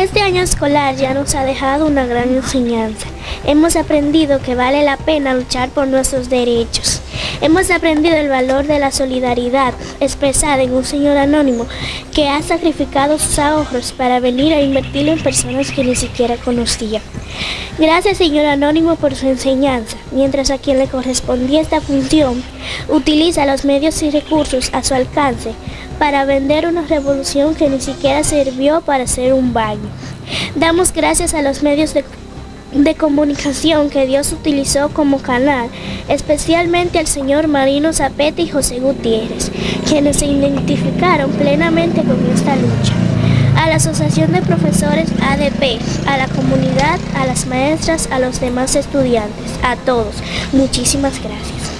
Este año escolar ya nos ha dejado una gran enseñanza. Hemos aprendido que vale la pena luchar por nuestros derechos. Hemos aprendido el valor de la solidaridad expresada en un señor anónimo que ha sacrificado sus ahorros para venir a invertirlo en personas que ni siquiera conocía. Gracias señor anónimo por su enseñanza, mientras a quien le correspondía esta función utiliza los medios y recursos a su alcance para vender una revolución que ni siquiera sirvió para hacer un baño. Damos gracias a los medios de de comunicación que Dios utilizó como canal, especialmente al señor Marino Zapete y José Gutiérrez, quienes se identificaron plenamente con esta lucha. A la Asociación de Profesores ADP, a la comunidad, a las maestras, a los demás estudiantes, a todos, muchísimas gracias.